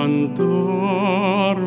cantaras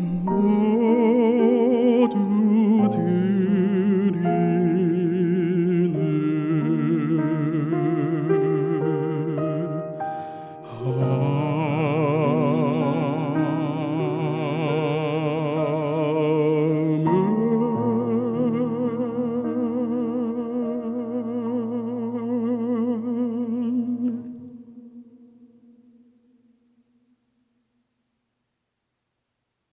嗯。